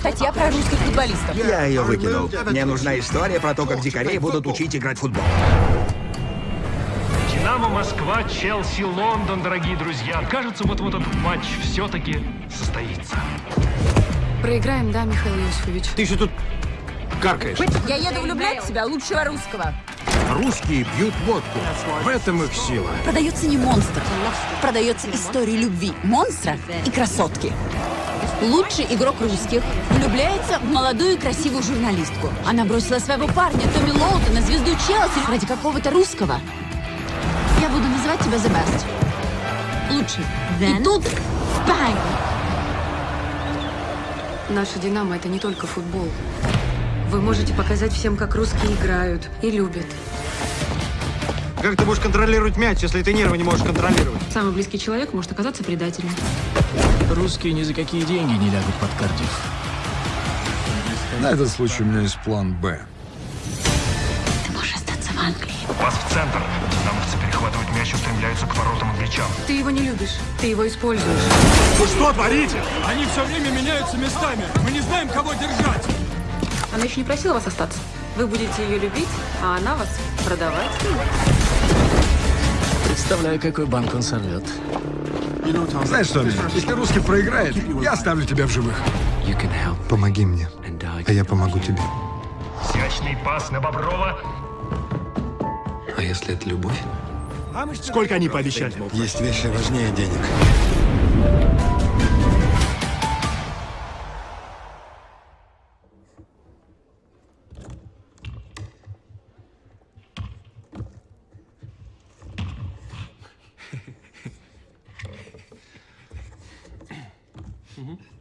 статья про русских футболистов. Я ее выкинул. Мне нужна история про то, как дикарей будут учить играть в футбол. Динамо Москва, Челси, Лондон, дорогие друзья. Кажется, вот-вот этот матч все-таки состоится. Проиграем, да, Михаил Иосифович? Ты еще тут каркаешь. Я еду влюблять в себя лучшего русского. Русские пьют водку. В этом их сила. Продается не монстр, продается история любви монстра и красотки. Лучший игрок русских влюбляется в молодую и красивую журналистку. Она бросила своего парня Томми Лоутона, звезду Челси, ради какого-то русского. Я буду называть тебя The Best. Лучший. И тут бang! Наша «Динамо» — это не только футбол. Вы можете показать всем, как русские играют и любят. Как ты будешь контролировать мяч, если ты нервы не можешь контролировать? Самый близкий человек может оказаться предателем. Русские ни за какие деньги не лягут под Кардив. На этот случай у меня есть план «Б». Ты можешь остаться в Англии. Пас в центр. Динамовцы перехватывают мяч и устремляются к воротам англичан. Ты его не любишь, ты его используешь. Вы что творите? Они все время меняются местами. Мы не знаем, кого держать. Она еще не просила вас остаться. Вы будете ее любить, а она вас продавать. Представляю, какой банк он сорвет. Знаешь что, если русский проиграет, я оставлю тебя в живых. Помоги мне, а я помогу тебе. Изящный пас на Боброва. А если это любовь? Сколько они пообещали? Есть вещи важнее денег.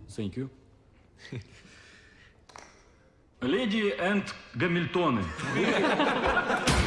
Thank you. Леди энд Гамильтоны.